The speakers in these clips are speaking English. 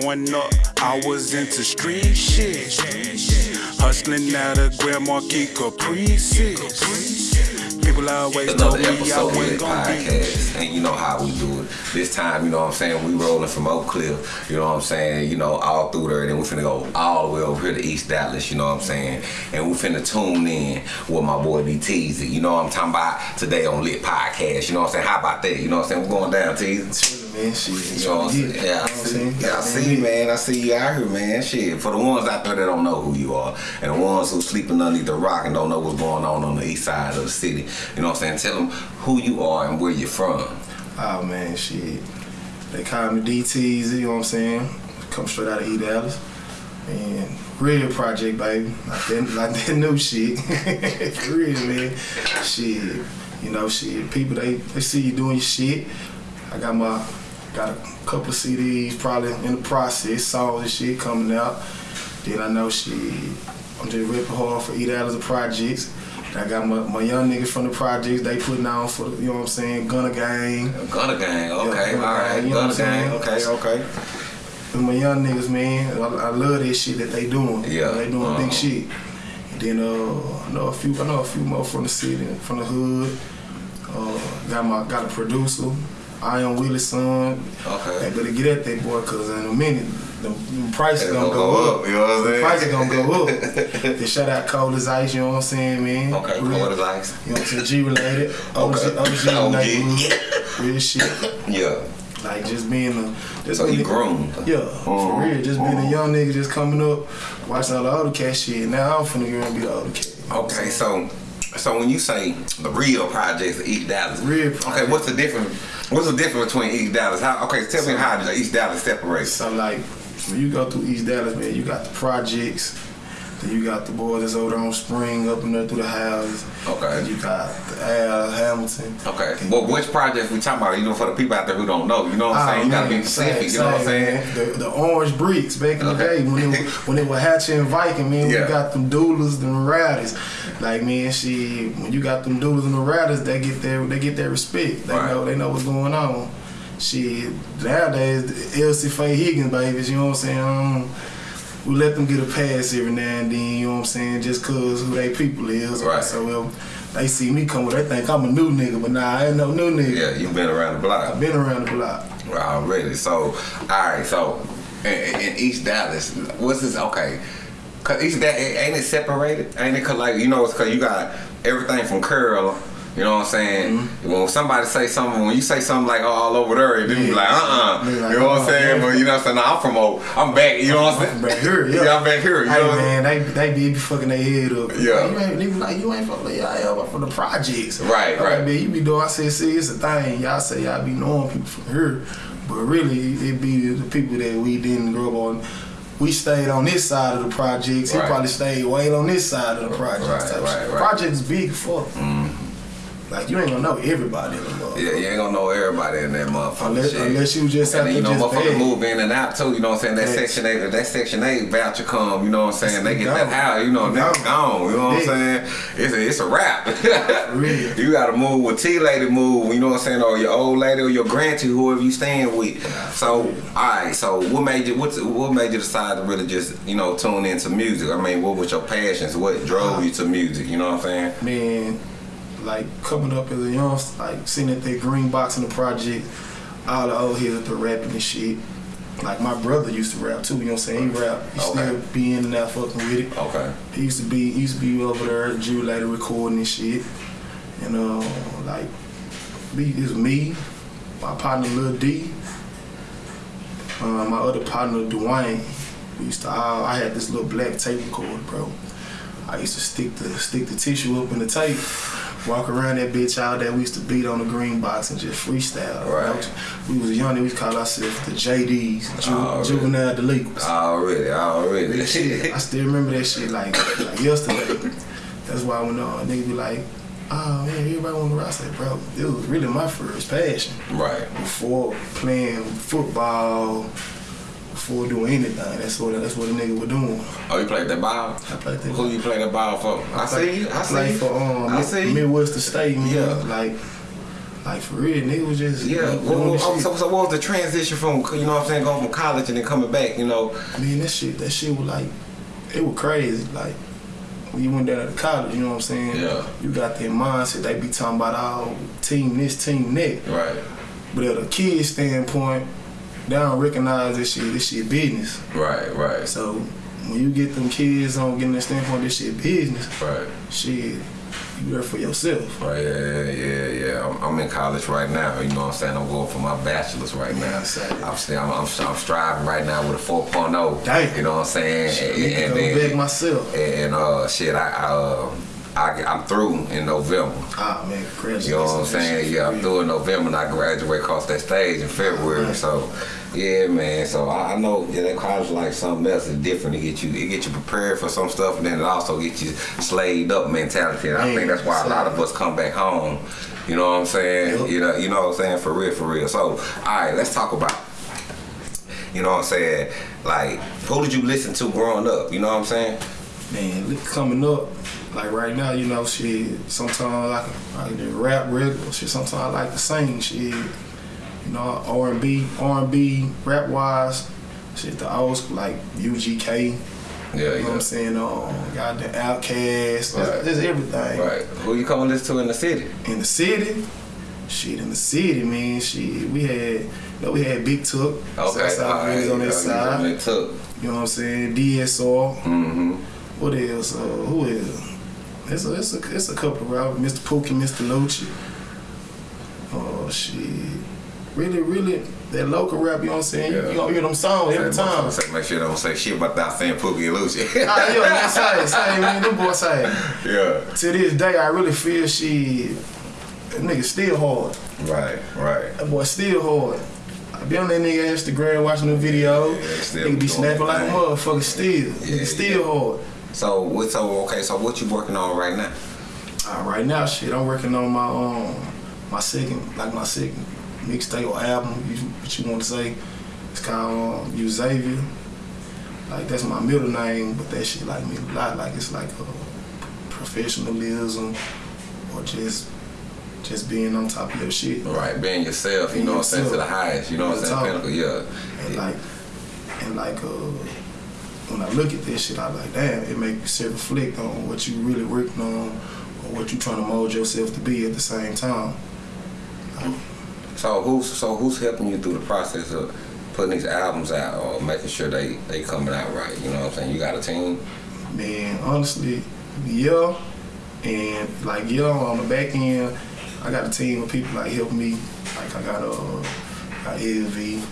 Growing up, I was into street shit. Hustling out of Grand Marquis Caprices. People always told Another me I episode of wasn't gonna be. podcast, and you know how we do it. This time, you know what I'm saying, we rolling from Oak Cliff, you know what I'm saying, you know, all through there, then we finna go all the way over here to East Dallas, you know what I'm saying, and we finna tune in with my boy D Teasy, you know what I'm talking about today on Lit Podcast, you know what I'm saying, how about that, you know what I'm saying, we're going down, Teasy. Man, shit. You know what I'm saying? Yeah, I see, yeah, I see you, man. I see you out here, man. Shit. For the ones out there that don't know who you are, and the ones who sleeping underneath the rock and don't know what's going on on the east side of the city, you know what I'm saying? Tell them who you are and where you're from. Oh man, shit. They call me DTZ, you know what I'm saying? Come straight out of E Dallas. And real project, baby. Like that, like that new shit. For real, man. Shit. You know, shit. People they, they see you doing your shit. I got my got a couple of CDs probably in the process, songs and shit coming out. Then I know she, I'm just ripping hard for Eat Out of the projects. I got my, my young niggas from the projects, they putting on for you know what I'm saying, Gunna Gang. Gunna Gang, okay, Yeah, all right. You know Gunna Gang, saying? okay, okay. And my young niggas, man, I, I love this shit that they doing. Yeah, They doing uh-huh. big shit. And then uh, I know a few I know a few more from the city, from the hood. Uh, got my got a producer, Iron Willis son. Okay. They better get at that boy, cause in a minute, the, the price is gonna go, up. you know what I'm The saying? price is gonna go up. then shout out Cold as Ice, you know what I'm saying, man? Okay, Real- cold as ice. You know what I'm saying? G related. OG, Okay. OG, OG. neighborhood. Real shit. Yeah. Like just being a just So you being- grown. Yeah, Mhm. for real. Just being a young nigga just coming up, watching all the older cat shit. Now I'm finna go and be the older cat. You know what I'm Okay, so so when you say the real projects of East Dallas, Real Okay, what's the difference? What's the difference between East Dallas? How? Okay, tell me how the East Dallas separates. So like when you go through East Dallas, man, you got the projects. Then you got the boys that's over on Spring up and there through the houses. Okay. And you got the Al Hamilton. Okay. Well, which projects we talking about? You know, for the people out there who don't know, you know what I'm oh, saying? You gotta be specific. same- you know what I'm saying? The, the orange bricks back in the Okay. day when it, when it was Hatcher and Viking, man, Yeah. we got them doulas, them riders. Like man, she when you got them dudes and the riders, they get their they get their respect. They Right. know they know what's going on. She nowadays LC Faye Higgins babies, you know what I'm saying? Um, we let them get a pass every now and then, you know what I'm saying, just cause who they people is. Right. So well, they see me coming, they think I'm a new nigga, but nah, I ain't no new nigga. Yeah, you've been around the block. I've been around the block. already. So, all right. So, in, in East Dallas, what's this? Okay, cause East Dallas ain't it separated? Ain't it? Cause like you know, it's cause you got everything from curl. You know what I'm saying? Mm-hmm. When somebody say something, when you say something like oh, all over there, you be like, uh, uh Be like, you know what I'm uh-uh, saying? But you know what I'm saying? Nah, I'm from old. I'm back. You know what I'm saying? Back here, yeah. Yeah, I'm back here. You Hey know what I'm saying? man, they they be fucking their head up. Yeah. you ain't even like you ain't from like y'all from the projects. Right, I'm right. Like, man, you be doing. I said, see, it's a thing. Y'all say y'all be knowing people from here, but really it be the people that we didn't grow up on. We stayed on this side of the projects. Right. He probably stayed way on this side of the projects. Right, right, right. Projects big as fuck. Like you ain't gonna know everybody in the motherfucker. Yeah, you ain't gonna know everybody in that motherfucker. Unless, shit. unless you just And then, to you know, beg. move in and out too. You know what I'm saying? That Facts. section eight, that section eight voucher come. You know what I'm saying? They get Gone. that house. You know, that's Gone. You know what I'm saying? It's a, it's a wrap. Real. You gotta move with T lady move. You know what I'm saying? Or your old lady or your granty, whoever you staying with. So, all right. So, what made you? What's what made you decide to really just you know tune into music? I mean, what was your passions? What drove uh-huh. you to music? You know what I'm saying? man, like coming up as a youngster, like sitting at that green box in the project, all the old heads up there rapping and shit. Like my brother used to rap too, you know what I'm saying? He rap, he Okay. still be in and out fucking with it. Okay. He used to be he used to be over there, Drew later recording and shit. And uh like me was me, my partner Lil D, uh, my other partner Dwayne. We used to all I had this little black tape recorder, bro. I used to stick the stick the tissue up in the tape, walk around that bitch all day. We used to beat on the green box and just freestyle. Right. We was young, and we used to call ourselves the JDs, Ju- Oh, really? juvenile delinquents. Already, already. That shit, I still remember that shit like, like yesterday. That's why when uh, nigga be like, oh man, everybody want to rap. I said, bro, it was really my first passion. right. Before playing football, before doing anything, that's what that's what a nigga was doing. Oh, you played that ball? I played that. Who you play that ball for? I see you. I see you. for um, I see you. Midwestern State. Yeah. Yeah, like Like for real, nigga was just Yeah. doing Well, well, oh, so, so what was the transition from you know what I'm saying going from college and then coming back? You know. I mean, that shit, that shit was like, it was crazy. Like, when you went down to college, you know what I'm saying? Yeah. You got that mindset, they be talking about all team this, team that. Right. But at a kid standpoint, they don't recognize this shit, this shit business. Right. Right. So, when you get them kids on getting that standpoint, this shit business, Right. shit, you there for yourself. Right, yeah, yeah, yeah. I'm, I'm in college right now. You know what I'm saying? I'm going for my bachelor's right now. Yeah. I'm, still, I'm, I'm, I'm striving right now with a 4.0. Damn. You know what I'm saying? Shit, And, and then, back myself. and uh, shit, I, I, uh, I, I'm through in November. Ah, man, congratulations. You know what I'm saying? Yeah, I'm through in November and I graduate across that stage in February. Right. So, yeah, man. So I, I know yeah, that college like something else is different. It get you, it get you prepared for some stuff, and then it also get you slaved up mentality. And I think that's why a lot of us come back home. You know what I'm saying? Yep. You know, you know what I'm saying? For real, for real. So, all right, let's talk about. You know what I'm saying? Like, who did you listen to growing up? You know what I'm saying? Man, look, coming up, like right now, you know, she sometimes I can, I can rap regular, shit, sometimes I like to sing, She, you know, R&B, R&B, rap-wise, shit, the old school, like UGK, Yeah, you know yeah. what I'm saying, um, got the Outkast, Right. just, everything. Right. Who you come listen to in the city? In the city, shit, in the city, man, shit, we had, you know, we had Big Tuck, Okay. Southside right. On that yeah, side, you know what I'm saying, DSR, Mm-hmm. What else? Uh, who is? It's a, it's a, it's a couple of rappers. Mr. Pookie, Mr. Lucci. Oh shit. Really, really, that local rap, you know what I'm saying? Yeah. You gonna hear them songs every time. Say, make sure they don't say shit about that saying Pookie and Lucy. Ah, yeah, man, say, say, man, them boys say. yeah. To this day, I really feel she, that nigga still hard. Right, right. That boy still hard. I be on that nigga Instagram watching the video. Yeah, still nigga be snapping like a motherfucker still. Yeah, nigga still yeah. hard. So what's So okay. So what you working on right now? Uh, right now, shit, I'm working on my um my second, like my second mixtape or album, you, what you want to say. It's called um, Xavier. Like that's my middle name, but that shit like me a lot. Like it's like uh, professionalism or just just being on top of your shit. Right, being yourself. You Being know what I'm saying to the highest. You know what I'm saying? Yeah. And yeah. like and like uh when I look at this shit, I like, damn, it make you reflect on what you really working on or what you trying to mold yourself to be at the same time. So who's so who's helping you through the process of putting these albums out or making sure they they coming out right? You know what I'm saying? You got a team. Man, honestly, yeah. And like yeah, on the back end, I got a team of people like help me. Like I got uh got LV,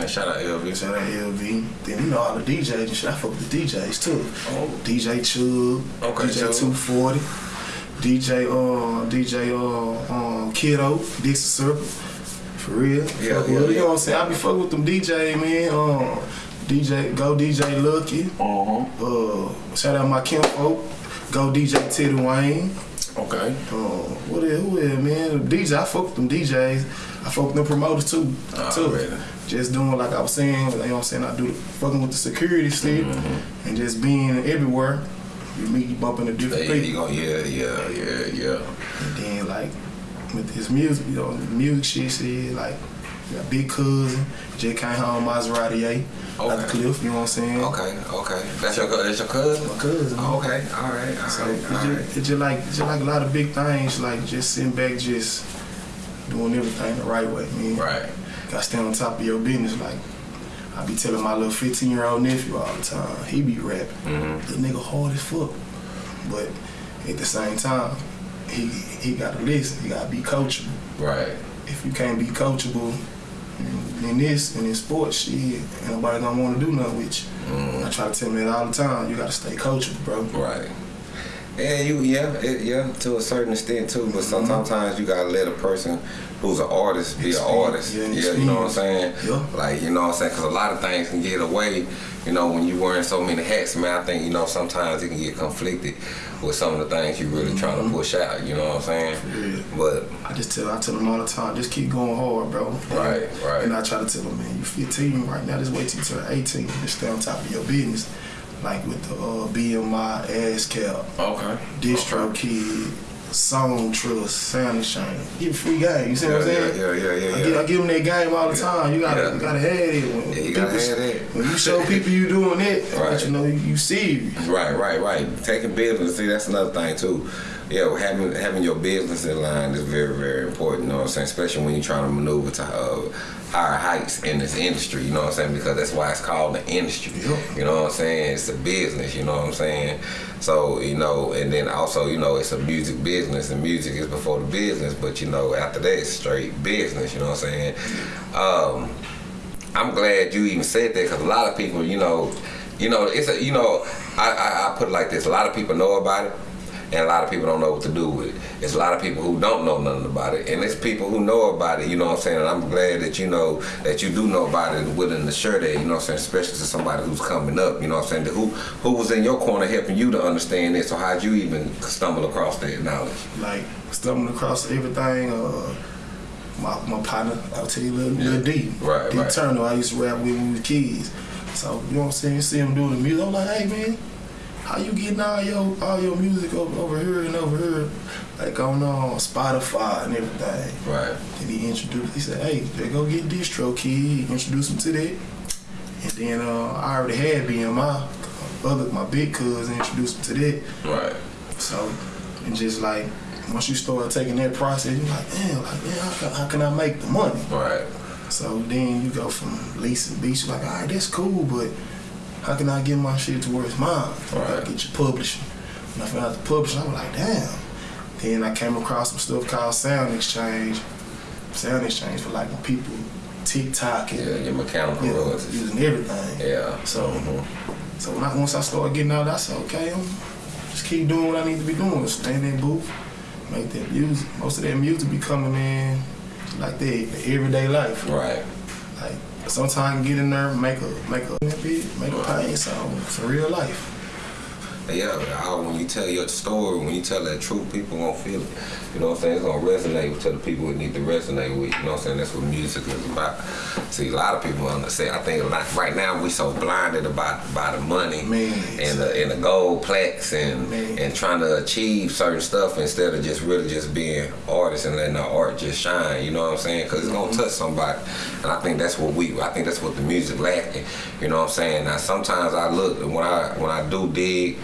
And shout out LV. shout out LV. Then you know all the DJs and shit. I fuck with the DJs too. Oh. DJ Chug, Okay, DJ Chug. 240, DJ uh DJ uh um Kiddo, Dixie Circle. For real. Yeah, yeah, with, You know what I'm saying? I be fucking with them DJ man. Um DJ Go DJ Lucky. Uh-huh. Uh, shout out my kinfolk. Go DJ Teddy Wayne. Okay. Uh, what is, who is, man? DJ, I fuck with them DJs. I fuck with them promoters too. Ah, too. really? Just doing like I was saying, you know what I'm saying? I do fucking with the security still Mm-hmm. and just being everywhere. You meet, you bump into different you people. go, yeah, yeah, yeah, yeah. And then like with this music, you know, music shit, shit like got Big Cousin, J. Home, Maserati A, Okay. like Cliff, you know what I'm saying? Okay, okay. That's your that's your cousin. My cousin. Oh, okay, all right, all So right, it's right. just, it's just like it's just like a lot of big things, like just sitting back, just doing everything the right way, man. Right. Gotta stay on top of your business. Like I be telling my little 15 year old nephew all the time, he be rapping. Mhm. The nigga hard as fuck, but at the same time, he he gotta listen. He gotta be coachable. Right. If you can't be coachable in, in this and in sports, shit, ain't nobody gonna want to do nothing with you. Mm. I try to tell me that all the time. You gotta stay coachable, bro. Right. Yeah, you yeah, it, yeah, to a certain extent too. But some- sometimes you gotta let a person who's an artist be an artist. yeah, Yeah, you know what I'm saying? Yeah. Like you know what I'm saying? Because a lot of things can get away. You know, when you're wearing so many hats, man, I think you know sometimes it can get conflicted with some of the things you really trying to mm-hmm. push out. You know what I'm saying? Yeah. But I just tell I tell them all the time, just keep going hard, bro. Right, right. And I try to tell them, man, you 15 right now, just wait till you turn 18. Just stay on top of your business. Like with the uh, BMI, ASCAP, okay, DistroKid, Song Trust, SoundExchange. Give free game. You see what I'm Yeah, saying? yeah, yeah, yeah, I, yeah. give, I give them that game all the time. You gotta, Yeah. you gotta have it. When, Yeah, you gotta people- have that. When you show people you doing it, Right. you know you, you serious. Right, right, right. Taking business, see, that's another thing too. Yeah, having having your business in line is very, very important. You know what I'm saying? Especially when you're trying to maneuver to uh, higher heights in this industry. You know what I'm saying? Because that's why it's called the industry. Yep. You know what I'm saying? It's a business. You know what I'm saying? So you know, and then also you know it's a music business, and music is before the business. But you know, after that, it's straight business. You know what I'm saying? Um, I'm glad you even said that because a lot of people, you know, you know, it's a, you know, I, I, I put it like this: a lot of people know about it, and a lot of people don't know what to do with it. It's a lot of people who don't know nothing about it, and it's people who know about it. You know what I'm saying? And I'm glad that you know that you do know about it and willing to share that. You know what I'm saying? Especially to somebody who's coming up. You know what I'm saying? Who who was in your corner helping you to understand this, or how'd you even stumble across that knowledge? Like stumbling across everything. Uh, my, my partner, I'll tell you, Lil, Yeah. Lil D. Right, D right. Turner, I used to rap with when we was kids. So, you know what I'm saying? You see him doing the music. I'm like, hey, man, how you getting all your all your music over, over here and over here? Like on uh, Spotify and everything. Right. And he introduced, he said, hey, they go get DistroKid. Introduce him to that. And then uh, I already had BMI. Other, my big cousin introduced him to that. Right. So, and just like, once you start taking that process, you're like, damn, like, man, how can, how can I make the money? Right. So then you go from leasing beats, you're like, all right, that's cool, but how can I get my shit to where it's mine? You Right. gotta get your publishing. When I found out the publishing, I was like, damn. Then I came across some stuff called SoundExchange. Sound Exchange for like people TikTok and Yeah, your mechanical you know, using everything. Yeah. So- mhm. So when I, once I started getting out, I said, okay, I'm just keep doing what I need to be doing. Stay in that booth, make that music. Most of that music be coming in like that, the everyday life. Right. Like sometimes get in there, make a make a make a pain song. It's real life. Yeah, when you tell your story, when you tell that truth, people gonna feel it. You know what I'm saying? It's gonna resonate to the people it need to resonate with. You know what I'm saying? That's what music is about. See, a lot of people understand. I think like right now we so blinded about by the money Man. and the and the gold plaques and Man. and trying to achieve certain stuff instead of just really just being artists and letting our art just shine. You know what I'm saying? Because it's gonna mm-hmm. touch somebody, and I think that's what we. I think that's what the music lacking. You know what I'm saying? Now sometimes I look when I when I do dig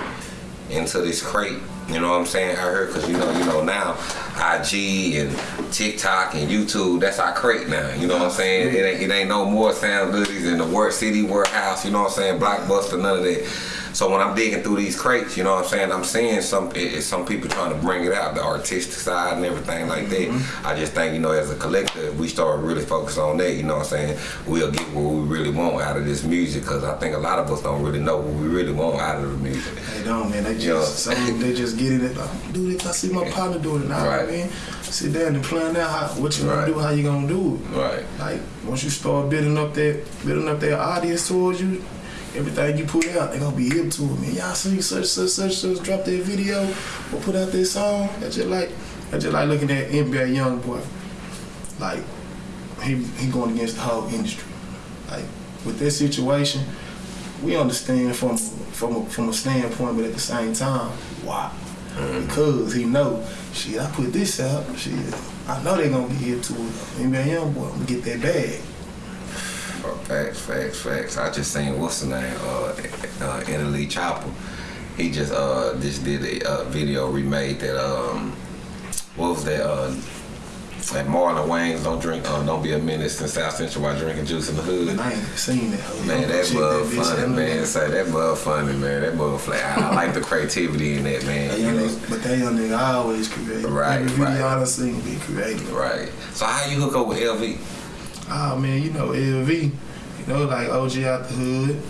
into this crate. You know what I'm saying? I heard because you know, you know now, IG and TikTok and YouTube, that's our crate now. You know what I'm saying? It ain't, it ain't no more sound goodies in the work city warehouse. You know what I'm saying? Blockbuster, none of that. So when I'm digging through these crates, you know what I'm saying? I'm seeing some some people trying to bring it out, the artistic side and everything like that. Mm-hmm. I just think you know, as a collective, we start really focus on that. You know what I'm saying? We'll get what we really want out of this music because I think a lot of us don't really know what we really want out of the music. They don't, man. They just Yeah. some they just get it. Like, do this. I see my partner doing it now, Right. man. Sit down and plan out how, what you Right. gonna do, how you gonna do it. Right. Like once you start building up that building up that audience towards you, everything you put out, they gonna be hip to it. Man, y'all see such such such such drop that video or put out this song. That's just like that's just like looking at NBA YoungBoy. Like he he going against the whole industry. Like with this situation, we understand from from a, from a standpoint, but at the same time, why? Mm-hmm. Because he know, shit, I put this out, shit, I know they gonna be here to it. NBA YoungBoy, I'm gonna get that bag. Facts, facts, facts. I just seen what's the name, uh, uh, Italy Chopper. He just uh just did a uh, video remade that um what was that uh that Marlon Wayans don't drink uh, don't be a menace in South Central while drinking juice in the hood. And I ain't seen that. Man, that mug funny, man. Say that mug funny, man. That mug flat. I, I like the creativity in that, That man. You know? nigga, but that young nigga always creative. Right, Every video right. I done seen be creative. Right. So how you hook up with LV? Ah man, you know LV, you know like OG out the hood.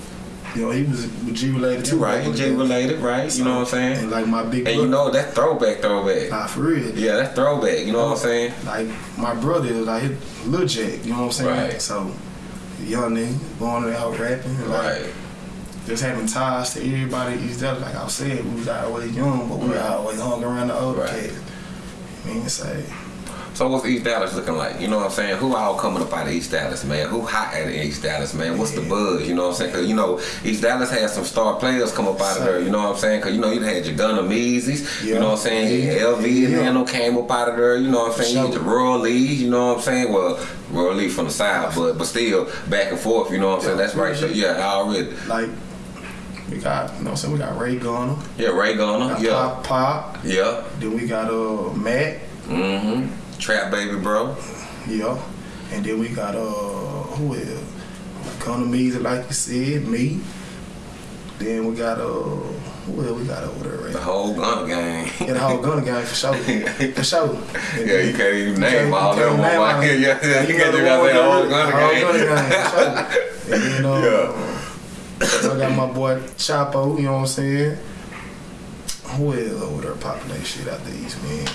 You know he was with G related too. Right, J related, right? You know what I'm saying? And like my big And you know that throwback, throwback. nah for real. Yeah, that throwback. You know what I'm saying? Like my brother like his Lil Jack, you know what I'm saying? Right. So young nigga going out rapping, like Right. just having ties to everybody. He's there, like I said, we was always young, but we Right. always hung around the older Right. cats. I mean, say So what's East Dallas looking like? You know what I'm saying? Who all coming up out of East Dallas, man? Who hot at East Dallas, man? What's the buzz? You know what I'm saying? Cause you know East Dallas had some star players come up out of there. You know what I'm saying? Cause you know you had your Gunna Meezy's. You know what I'm saying? Yeah. LV and Yeah. Nano came up out of there. You know what I'm saying? You had Royal League. You know what I'm saying? Well, Royal League from the south, but but still back and forth. You know what I'm saying? That's right. there. Yeah, already. Like we got, you know, what I'm saying we got Ray Gunner, Yeah, Ray Gunner. Yeah, Pop Pop. yeah. Then we got uh Matt, Mm-hmm. Trap baby, bro. yeah, and then we got uh who else? Meezy, like you said, me. Then we got uh who else we got over there? The whole gun gang. Yeah, the whole Gunner gang for sure, for sure. And Yeah, you can't even name all you them. can't name all Yeah, yeah. You can't just one say the whole that- Gunner the whole gang. Gunner gang, for sure. And then uh, Yeah. I got my boy Chapo, you know what I'm saying? Who else over there popping that shit out the East, man?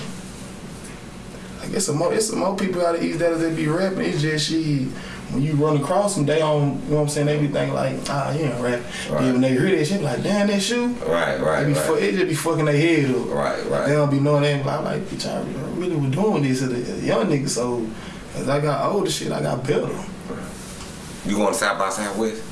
I guess some more, it's some more people out of East Dallas that be rapping. It's just she, when you run across them, they don't, you know what I'm saying? They be thinking like, ah, you ain't rap. Right. Then when they hear that shit, like, damn, that shoe. Right, right, They be right. fu- it just be fucking their head up. Right, right. They don't be knowing that. I'm like, bitch, I really was doing this as a young nigga. So as I got older, shit, I got better. You going to South by Southwest?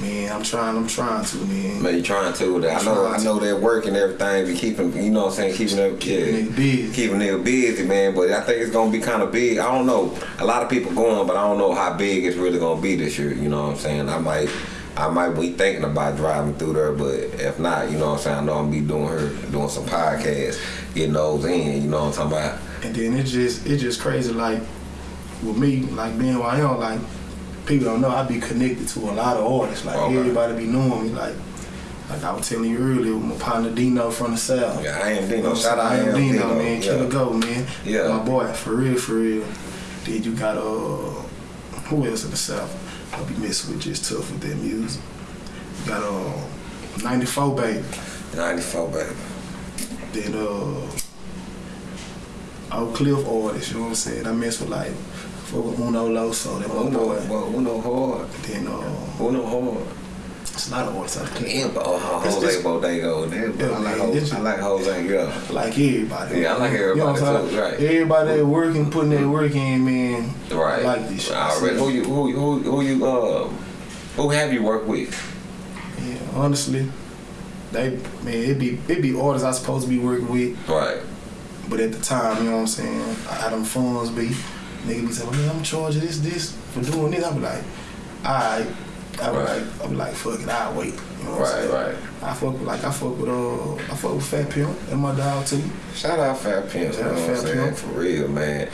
Man, I'm trying. I'm trying to, man. Man, you trying to? I know, I know that work and everything. Be keeping, you know, what I'm saying, keeping them, Keeping yeah, busy. keeping nigga busy, man. But I think it's gonna be kind of big. I don't know. A lot of people going, but I don't know how big it's really gonna be this year. You know what I'm saying? I might. I might be thinking about driving through there, but if not, you know what I'm saying, I know I'm be doing her doing some podcasts, getting those in, you know what I'm talking about? And then it's just it's just crazy. Like with me, like being who I am, like people don't know I be connected to a lot of artists. Like Okay. everybody be knowing me. Like like I was telling you earlier, with my partner Dino from the south. Yeah, I am Dino. Shout out I am Dino, Dino, man. yeah. Killer Go, man. Yeah. My boy, for real, for real. Then you got uh who else in the south? I'll be messing with just tough with their music. You got uh 94 baby. 94, baby. Then uh Oak Cliff artists, you know what I'm saying? I mess with like fuck with Uno Loso, that Uno, boy. well, Uno hard. Then uh Uno hard. it's a lot of artists out there. Yeah, but oh, Jose it's- Bodego. Yeah, I like man, Jose. I like Jose. Yeah. Like everybody. Yeah, I like You know what I'm everybody too, right. Everybody that working, putting their work in, man. Right. I like this shit. Already. Who you who who who you uh who have you worked with? Yeah, honestly, they man, it be it be artists I supposed to be working with, Right. but at the time, you know what I'm saying, I had them funds be nigga be saying, well, man, I'm charging this this for doing this. I be like, alright. I be Right. like, I be like, fuck it, I'll wait. You know what I'm Right, saying? right. I fuck with like I fuck with uh I fuck with Fat Pimp and my dog too. Shout out Fat Pimp, you know out what I'm Fat saying? Pimp. For real, man.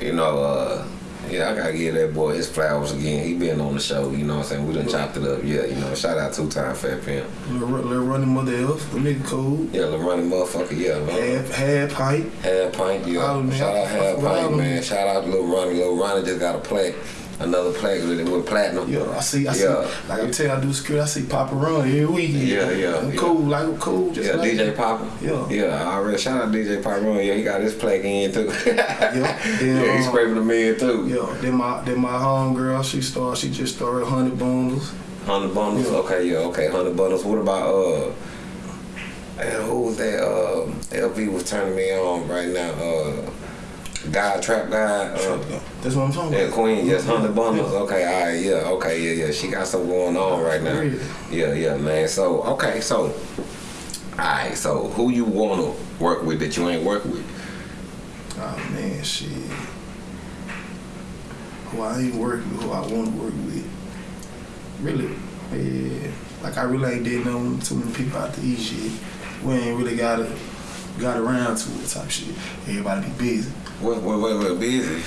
You know, uh yeah, I gotta give that boy his flowers again. He been on the show, you know what I'm saying? We done chopped it up. Yeah, you know, shout out two time Fat Pimp. Little, little running mother elf, the nigga cool. Yeah, the running motherfucker, yeah, man. Half half pipe. Half Pint, yeah. Shout out. Half Pint, man. Shout out to Lil Ronnie. Lil Ronnie just got a plaque, another plaque with, with platinum. Yeah, I see, I see. Yeah. Like I tell you, I do security. I see Papa run every weekend. Yeah, yeah, I'm yeah. cool, like I'm cool. Just Yeah, like DJ Papa. Yeah. Yeah, I already shout out DJ Papa. Yeah, he got his plaque in too. Yeah, then, yeah, he's um, scraping them in too. Yeah, then my then my home girl, she started. She just started hundred bundles. Hundred bundles. Yeah. Okay, yeah, okay, hundred bundles. What about uh? And who was that? Uh, LV was turning me on right now. Uh, guy, trap guy. Uh, That's what I'm talking yeah, about. Queen. Yes, hundred bundles. Okay, all right, yeah, okay, yeah, yeah. She got something going on right now. Yeah, yeah, man. So okay, so. All right, so who you wanna work with that you ain't work with? Oh man, shit. Who I ain't work with, who I want to work with. Really, yeah. Like I really ain't did no too many people out the east shit. We ain't really got it, got around to it type shit. Everybody be busy. What, what busy?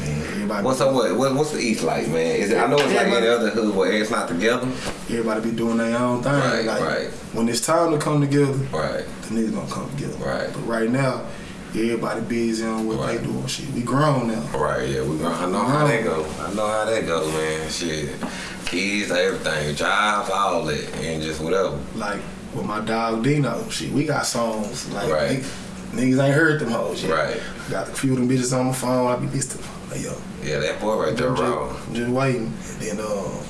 Man. What's up? What, what, what's the East like, man? Is it? I know it's like any other hood where it's not together. Everybody be doing their own thing. Right, like, right. When it's time to come together, Right. the niggas gonna come together. Right. But right now, everybody busy on what Right. they doing. Shit, we grown now. Right, yeah, we grown. I know how that go. I know how that go, man. Shit. Kids, everything, jobs, all that, and just whatever. Like with my dog Dino, shit, we got songs like Right. niggas, niggas ain't heard them hoes yet. Right. Got a few of them bitches on my phone. I be listening. Like yo, Yeah, that boy right there, I'm just, just waiting. And then uh,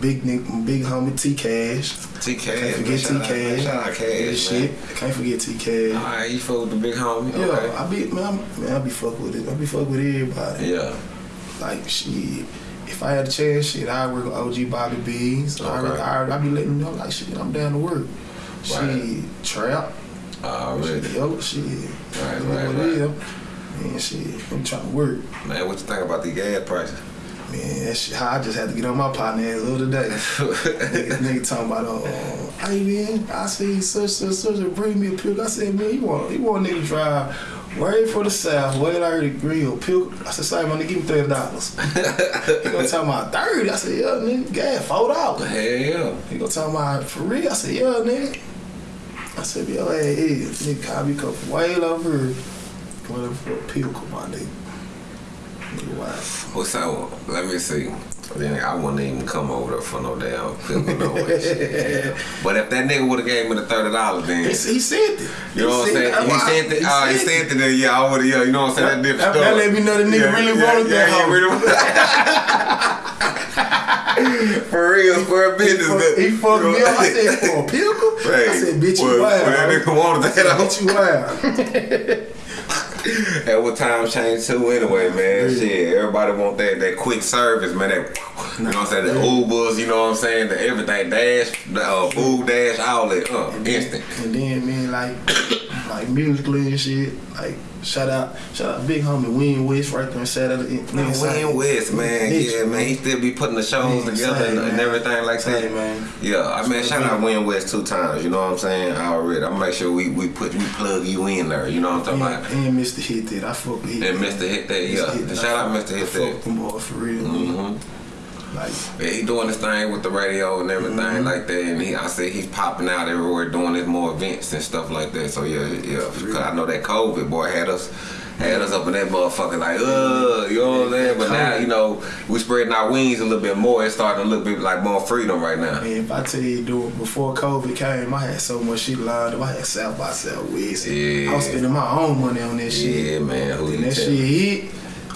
big Nick, big homie T Cash. T Can't Cash, forget T Cash. Shout out Cash, shit. man. Can't forget T Cash. Alright, you fuck with the big homie. Yeah, Okay. I be man, I'm- man, I be fuck with it. I be fuck with everybody. Yeah. Like shit. If I had a chance, shit, I work with OG Bobby Beans. I, Okay. I, I be letting them know like shit, I'm down to work. Right. Shit, trap. Already. Shit, yellow shit. Right, right, right. is. Man, shit, I'm trying to work. Man, what you think about the gas prices? Man, that shit, I just had to get on my partner ass the other day. nigga, nigga talking about, uh, hey man, I see such such such a bring me a pill. I said, man, you want you want a nigga to drive way for the south, way out the grill, pill. I said, sorry, man, give me thirty dollars. he gonna talk about thirty. I said, yeah, nigga, gas four dollars. Hell yeah. He gonna talk about for real. I said, yeah, nigga. I said, yo, hey, hey, nigga, me come from way over here. Whatever for a pill, come on, nigga. Nigga, wow. Well, so let me see. Then I wouldn't even come over there for no damn pill, no way. shit. But if that nigga would have gave me the thirty dollars, then He, he said it. you know what I'm saying? He said that. Oh, he said that. Then yeah, I would have. Yeah, you know what I'm saying? That, different That- that let me know the nigga really wanted that really For real, square He business. that- He fucked me up. I said, for a pickle? Hey, I said, bitch, you wild. that nigga wanted that. bitch, you wild. At what time change too anyway, man. Shit, everybody want that that quick service, man. That you know what I'm saying, the Ubers, you know what I'm saying, the everything dash, the uh, food dash, all that, uh, instant. And then, man, like, like musically and shit, like, shout out, shout out Big Homie Wayne West right there in Saturday. Man, Wayne West, man, yeah, man, he still be putting the shows Man, together same, and, man. everything like that. Man. Yeah, I mean, Same shout out. Wayne West two times. You know what I'm saying? Already, I'm make sure we we put we plug you in there. You know what I'm talking And, about? and Mr. Hit That. I fuck with And Mr. Hit that, yeah. Hit That. Shout out Mr. Hit I that. fuck them boys for real. hmm Like, he doing his thing with the radio and everything Mm-hmm. like that, and he, I said he's popping out everywhere doing his more events and stuff like that. So yeah, yeah, because I know that COVID boy had us had us up in that motherfucker like, uh, you know what I'm saying? But now you know we spreading our wings a little bit more. It's starting to look bit like more freedom right now. man, if I tell you, dude, before COVID came, I had so much shit lined up. I had South by Southwest. Yeah. I was spending my own money on that shit. Yeah, man. Who And you that tell? shit hit,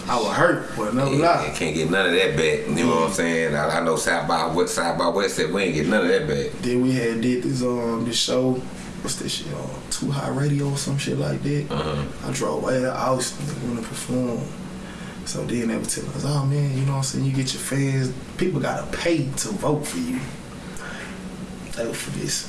I was hurt, but no Yeah, lie. can't get none of that back. You know what I'm saying? I, I know South by West, South by West said we ain't get none of that back. Then we had did this um this show, what's this shit on Too High Radio or some shit like that. Uh-huh. I drove way to Austin to want to perform. So then they were telling us, oh man, you know what I'm saying? You get your fans, people gotta pay to vote for you. They were for this.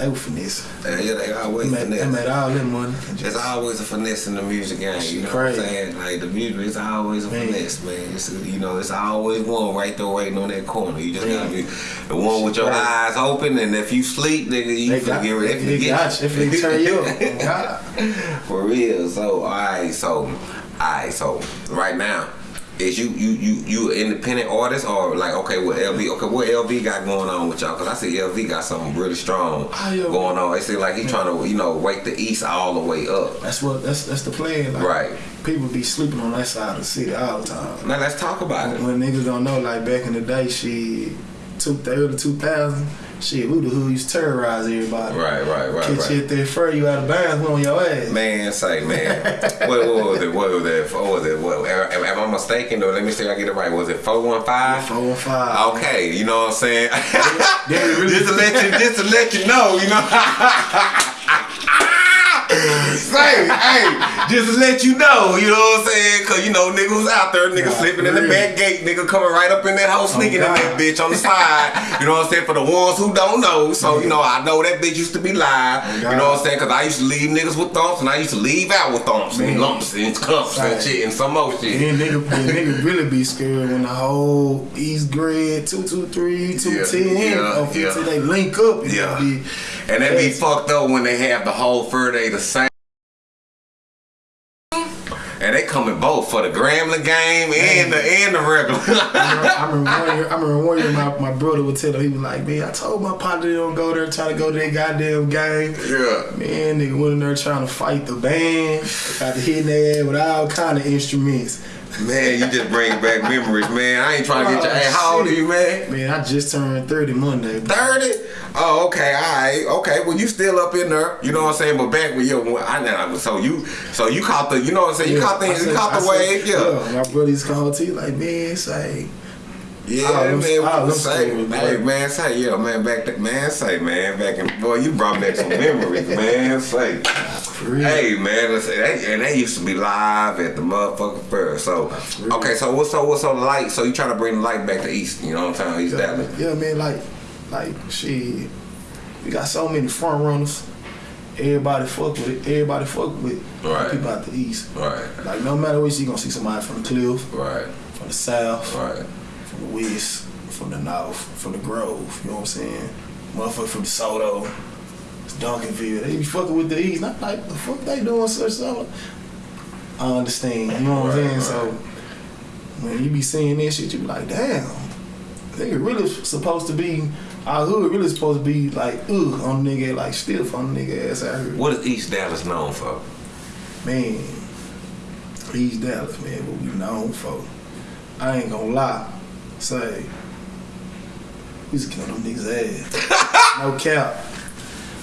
They were this. Yeah, they They always made, they made all that money. and There's always a finesse in the music game. You know Crazy. what I'm saying? Like the music, it's always a Man. finesse, man. It's, you know, it's always one right there waiting on that corner. You just Man. gotta be the one with your Crazy. eyes open, and if you sleep, nigga, you They got, forget. they, They they got you. If they turn you up, oh. For real. So, alright, so, alright, so, right now, is you you you you an independent artist or like okay what LV okay what LV got going on with y'all because I see LV got something really strong going on. It seems like he trying to you know wake the East all the way up. That's what that's that's the plan. Like, Right. People be sleeping on that side of the city all the time. Now let's talk about it. When niggas don't know, like back in the day, she two early two thousand, shit, who the hood used to terrorize everybody. Right, right, right, Catch right. you that fur, you out of bounds, we on your ass. Man, say man, what, what was it? What was it? What was it? What, am, am I mistaken? Or let me see if I get it right. Was it four one five? Four and five. Okay, you know what I'm saying. Really- just to let you, just to let you know, you know. Say, hey, just to let you know, you know what I'm saying? Cause you know niggas was out there, niggas Yeah, slipping in the back gate, nigga coming right up in that house, oh, sneaking in that bitch on the side. You know what I'm saying? For the ones who don't know, so you know I know that bitch used to be live. God. You know what I'm saying? Cause I used to leave niggas with thumps, and I used to leave out with thumps and lumps and cups and shit and some more shit. And nigga, nigga really be scared when the whole East Grid 223, 210, Yeah, or 50, yeah. Oh, they link up. and Yeah. Be, And that be fucked up when they have the whole fur day the same. And they coming both for the Grambling game and the and the regular. I remember, I remember one year, I remember one year my, my brother would tell him, he was like, man, I told my partner they don't go there, try to go to that goddamn game. yeah. Man, nigga went in there trying to fight the band, got to hit their ass with all kind of instruments. Man, you just bring back memories, man. I ain't trying to get you. Hey, how old are you, man? Man, I just turned 30 Monday. 30? Oh, okay, all right, okay. Well, you still up in there, you know what I'm saying? But back when you, I know, so you, so you caught the, you know what I'm saying? You Yeah, caught the, I you said- called I the said- wave, yeah. My brother's called to you like, man, say, Yeah, All them- man. What them say, hey, boy. man, say, yeah, man, back to, man, say, man, back in, boy, you brought back some memories, man, say. Hey, man, let's they, and they used to be live at the motherfucking fair. So, okay, so what's so what's so light? So you trying to bring the light back to East? You know what I'm saying? East Yeah, Dallas. yeah, man, like, like, shit, we got so many front runners. Everybody fuck with it. Everybody fuck with Right. people out the east. Right, Like, no matter what, you gonna see somebody from the cliff, right, from the south, right. from the west, from the north, from the grove. You know what I'm saying? Motherfucker from DeSoto, Duncanville. They be fucking with the east. Not like the fuck they doing such stuff. I understand. You know what I'm Right, saying? So when you be seeing this shit, you be like, damn. Nigga really supposed to be our hood really supposed to be like ugh on nigga like stiff on nigga ass out here. What is East Dallas known for? Man, East Dallas, man, what we known for. I ain't gonna lie. Say, we used to kill them niggas' ass. no cap.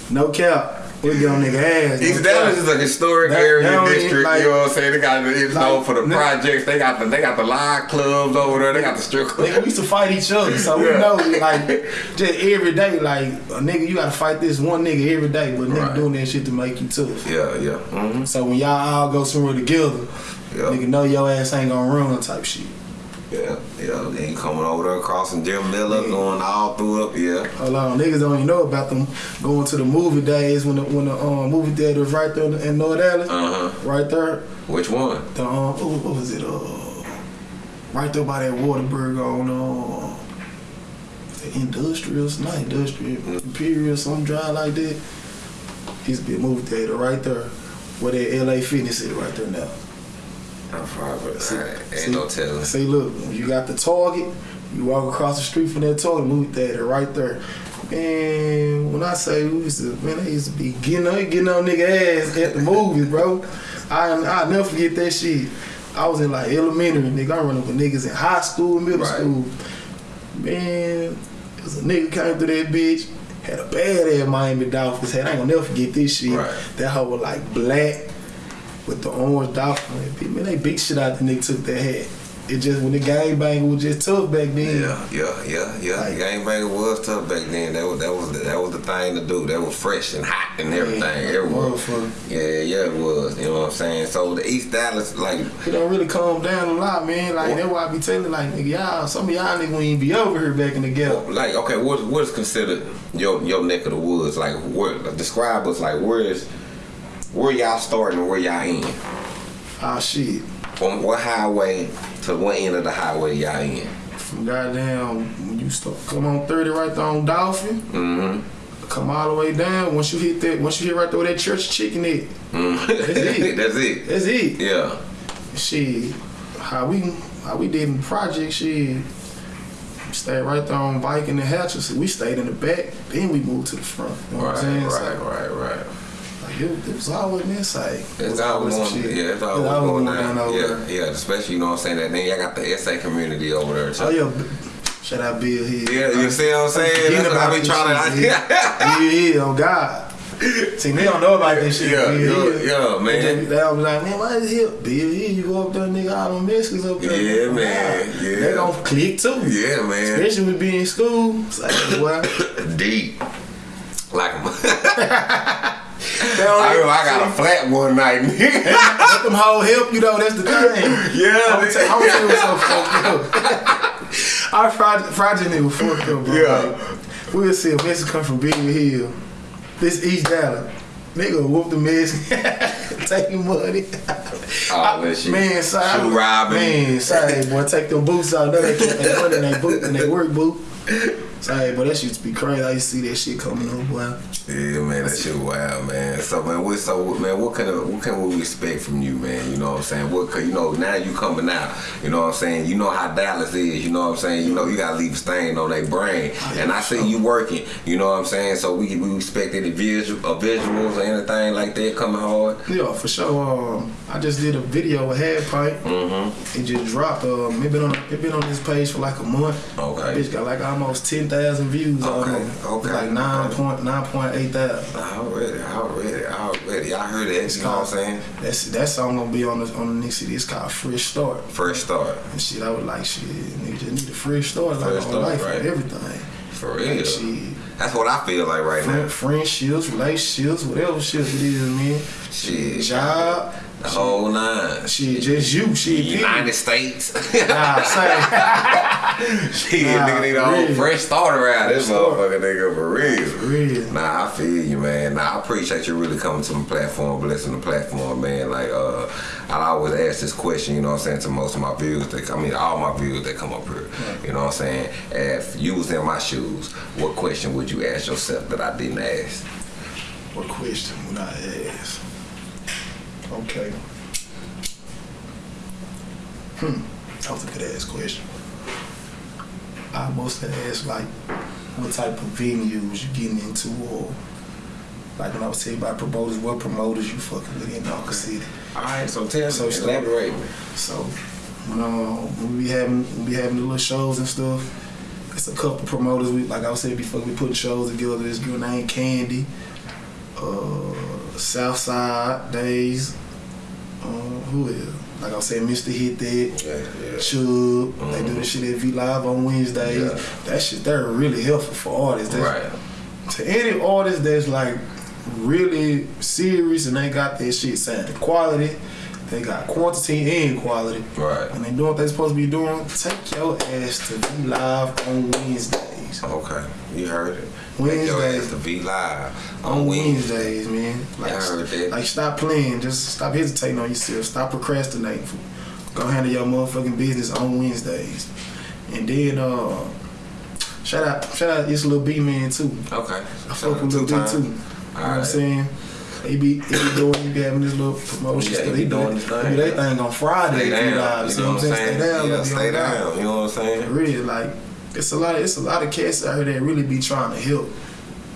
No cap. We get on nigga ass. East Dallas is a historic That- area district. like- you know what I'm saying? They got it's known for the nigga- projects. They got the they got the live clubs over there. They got the strip clubs. Nigga, we used to fight each other, so we know like just every day, like a nigga, you gotta fight this one nigga every day, but nigga Right. doing that shit to make you tough. Yeah, yeah. Mm-hmm. So when y'all all go somewhere together, Yeah. nigga know your ass ain't gonna run type shit. Yeah, yeah. Then you coming over there crossing Jim Miller, Yeah. going all through up. Yeah. A lot of niggas don't even know about them going to the movie days when the when the um, movie theater was right there in North Dallas, Uh huh. right there. Which one? The um, what, what was it? Uh, right there by that Whataburger on uh, the industrial, not industrial, imperial, some dry like that. Used to be a movie theater right there, where that LA Fitness is right there now. I'm. See- Ain't see- no telling. See, look, you got the Target, you walk across the street from that Target movie theater right there. Man, when I say we used to, man, they used to be getting on, getting on nigga ass at the movies, bro. I I never forget that shit. I was in like elementary, nigga. I running with niggas in high school, middle Right. school. Man, it was a nigga came through that bitch, had a bad ass Miami Dolphins hat. I ain't gonna never forget this shit. Right. That hoe was like black with the orange dolphin. Man, they beat shit out the nigga took that hat. It just when the gang bang was just tough back then. Yeah, yeah, yeah, yeah. Like- Gangbanger was tough back then. That was that was the, that was the thing to do. That was fresh and hot and everything. Man, Everywhere. Yeah, yeah, it was. You know what I'm saying? So the East Dallas, like, It don't really calm down a lot, man. Like that's why I be telling like nigga, y'all, some of y'all niggas ain't be over here back in the ghetto. like, okay, what what is considered your your neck of the woods? Like, what describe us like where is where y'all starting and where y'all in? Ah shit. From what highway to what end of the highway y'all in? From goddamn when you start come on 30 right there on Dolphin, Mm-hmm. come all the way down. Once you hit that once you hit right there where that church chicken at, mm That's it. That's it. that's it. Yeah. Shit. How we how we did in the project shit. Stayed right there on bike in the hatches. We stayed in the back, then we moved to the front. You know what Right, I'm saying? right, So, right, right. It, it was always inside. It It's always going, shit. yeah, it's It always was going down. over Yeah, there. yeah, especially you know what I'm saying. That then y'all got the SA community over there. Too. Oh yeah, shout out Bill Hill. Yeah, you see what I'm saying? That's what I be trying to. Bill Hill, oh God. See, they don't know about this shit. Yeah, Bill yeah, yeah, man. They, just, they was like, man, why is Hill? Bill Hill, you go up there, nigga, all them Mexicans up there. Yeah, Oh, man, yeah. They gonna click too. yeah, man. Especially with being in school. It's like, well, Deep. Like, don't I, I got a flat one night. nigga. Let them whole help you though. That's the thing. Yeah, I'm gonna tell I'm gonna tell you so fucked up. Our project nigga was fucked up, bro. Yeah. Like, we'll see if this come from Big Hill. This East Dallas. Nigga whoop the mess, taking money. All that shit. Man, sorry. Shoe robbing. Man, sorry, boy, take them boots out. Know they keep their money in their boot and they work boot. Sorry, but that shit used to be crazy. I used to see that shit coming up, boy. Yeah, man, that shit wild, man. So, man, what so man, what kind of what can we expect from you, man? You know what I'm saying? What you know now you coming out? You know what I'm saying? You know how Dallas is. You know what I'm saying? You know you gotta leave a stain on their brain. And I see you working. You know what I'm saying? So we we expect any visual, uh, visuals or anything like that coming hard. Yeah, for sure. Um, I just did a video with Head Pipe. Mm-hmm. It just dropped. Um, it been on it been on this page for like a month. Okay. Bitch got like almost ten thousand views. Okay, almost. okay, Like nine point nine point eight thousand. Already, already, already. I heard that. You know what I'm saying? That's that song gonna be on the on the next CD. It's called Fresh Start. Fresh start. And shit, I was like, shit, nigga just need a fresh start, like Fresh on start, life right. and everything. For Like, real. shit, That's what I feel like right friend, now. friendships, relationships, whatever shit it is, man. Shit. Job, The whole nine. shit, just you, She United. States. Nah, say, Shit, Nah, nigga need a whole fresh start around this motherfucker, nigga, for real. real. Nah, I feel you, man. Nah, I appreciate you really coming to my platform, blessing the platform, man. Like, uh, I always ask this question, you know what I'm saying, to most of my viewers. That, I mean, all my viewers that come up here. You know what I'm saying? If you was in my shoes, what question would you ask yourself that I didn't ask? What question would I ask? Okay. Hmm, that was a good ass question. I must have asked like, what type of venues you getting into, or like when I was telling you about promoters, what promoters you fucking with in Arca City. All right, so tell So start- elaborate. So when um when we be having when we be having the little shows and stuff, it's a couple promoters. We like I was saying before, we put shows together. This girl named Candy, uh, Southside Days. Uh, who is? Like I saying, Mr. Hit That. Yeah, yeah. Chub, they do the shit at V Live on Wednesdays. Yeah. That shit, they're really helpful for artists. That's- Right. to any artist that's like really serious and they got their shit sounding quality, they got quantity and quality, Right. and they doing what they supposed to be doing, take your ass to V Live on Wednesdays. Okay, you heard it. Wednesdays. Take your ass to V Live On Wednesdays, man. Like, I heard that. like stop playing. Just stop hesitating on yourself. Stop procrastinating. Go handle your motherfucking business on Wednesdays. And then uh shout out shout out this little B man too. Okay. I fuck with Lil B too. You know what I'm saying? They be, they be doing, he be having this little promotion. Yeah, stuff. he be They doing do his they thing, do their thing on Friday. Stay down. you know what I'm saying? Stay down. Yeah, stay down. You know what I'm saying? Really, like it's a lot. Of, it's a lot of cats out here that really be trying to help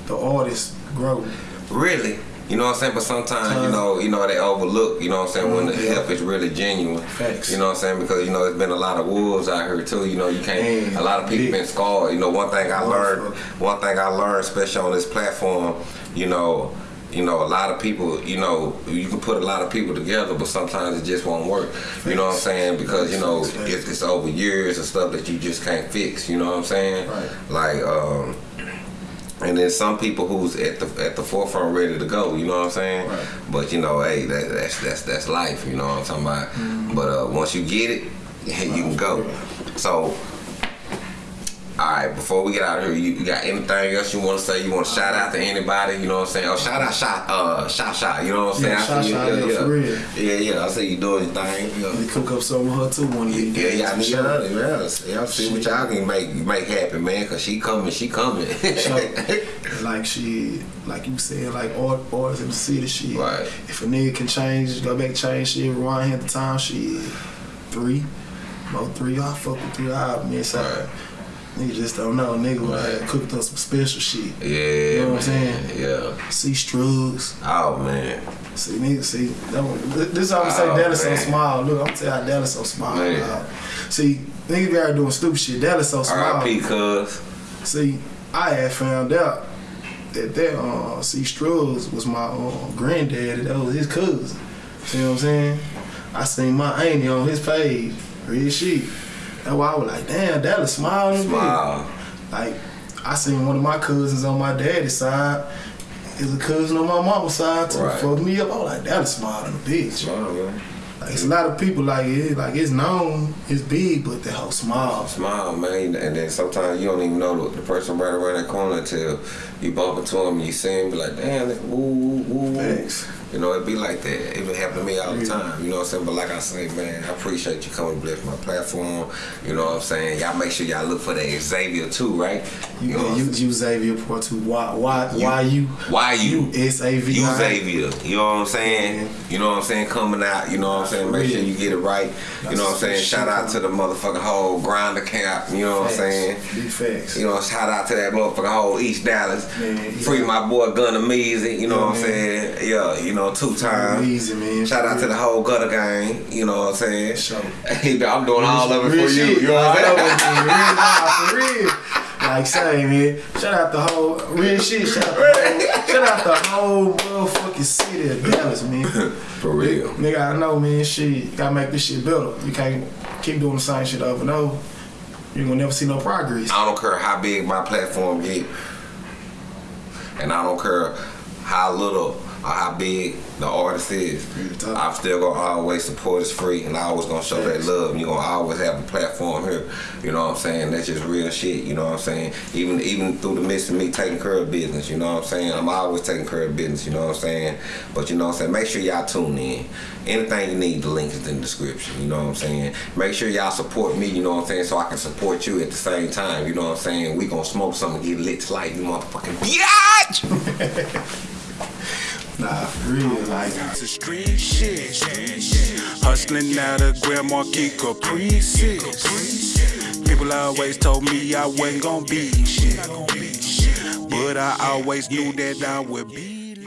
the artists grow. Really? You know what I'm saying? But sometimes, you know, you know, they overlook, you know what I'm saying, when the Mm, help is really genuine. Facts. You know what I'm saying? Because, you know, there's been a lot of wolves out here too. You know, you can't a lot of people been scarred. You know, one thing I learned one thing I learned, especially on this platform, you know, you know, a lot of people, you know, you can put a lot of people together, but sometimes it just won't work. You know what I'm saying? Because you know, it's, it's over years and stuff that you just can't fix. You know what I'm saying? Right. Like, um, and then some people who's at the at the forefront ready to go. You know what I'm saying? Right. But you know, hey, that, that's that's that's life. You know what I'm talking about? Mm-hmm. But uh, once you get it, you can go. So. All right, before we get out of here, you, you got anything else you want to say? You want to shout out to anybody? You know what I'm saying? Oh, shout out, shot, uh, shot, shot. You know what I'm saying? Yeah, I shout, see shout, yeah, yeah, yeah. for real. Yeah, yeah. I see you doing your thing. You know. Cook up something with her too one of these Yeah, days, y'all for need sure. her. Yeah, y'all see what y'all can make make happen, man. Cause she coming, she coming. So, like she, like you said, like art, artists in the city, shit. Right. If a nigga can change, go back, change shit, rewind at the time, shit. Three, about three, I fuck with three I man. So, Right. Nigga just don't know. Nigga Right. have cooked up some special shit. yeah, You know what I'm saying? Yeah. See Strugs. Oh man. See, nigga, see, that one, th- this is how we say Oh, Dallas so small. Look, I'm tell you how Dallas so small. Man. See, niggas be out doing stupid shit. Dallas so small. R.I.P. Cuz. See, I had found out that that uh, C. Struggs was my uh, granddaddy. That was his cousin. You know what I'm saying? I seen my auntie on his page, real shit. That's why I was like, damn, Dallas big. Smile. Like, I seen one of my cousins on my daddy's side. Is a cousin on my mama's side too. Right. Fucked me up. I was like, Dallas than a bitch. Smile, man. Like, it's a lot of people like it. Like it's known, it's big, but the whole small. Smile, man. And then sometimes you don't even know the, the person right around that corner until you bump into him and you see him, be like, damn, that woo, woo, woo, woo. Thanks. You know, it be like that. It been happen to me all the time. You know what I'm saying? But like I say, man, I appreciate you coming to bless my platform. You know what I'm saying? Y'all make sure y'all look for that Xavier too, right? You, know you, you Xavier Part Two. Why? Why? Why you? Why you? A V You Xavier, you know what I'm saying? You know what I'm saying? Coming out, you know what I'm saying? Make sure you get it right. You know what I'm saying? Shout out to the motherfucking whole grinder camp, you know what I'm saying? Big facts. You know, shout out to that motherfucking whole East Dallas. Man, yeah. Free my boy Gunna Measy, you know Yeah, what I'm man. saying? Yeah, you know, two times. Easy man. Shout out to the whole gutter gang, you know what I'm saying? Sure. Hey, I'm doing all of it for you, you know what I'm saying? of it, man. Real, nah, for real. like say, man, shout out the whole real shit. Shout out the whole, shout out the whole motherfucking city of Dallas, man. For real. Nigga, I know, man. Shit, gotta make this shit better. You can't keep doing the same shit over and over. You're gonna never see no progress. I don't care how big my platform get, and I don't care how little how big the artist is. I'm still gonna always support us free, and I always gonna show that love. You're gonna always have a platform here. You know what I'm saying? That's just real shit. You know what I'm saying? Even even through the midst of me taking care of business. You know what I'm saying? I'm always taking care of business. You know what I'm saying? But you know what I'm saying? Make sure y'all tune in. Anything you need, the link is in the description. You know what I'm saying? Make sure y'all support me. You know what I'm saying? So I can support you at the same time. You know what I'm saying? We gonna smoke something, get lit to life. You motherfucking bitch. Nah, for real, like. to street shit. Hustling out of Grand Marquis Caprices. People always told me I wasn't gonna be shit. But I always knew that I would be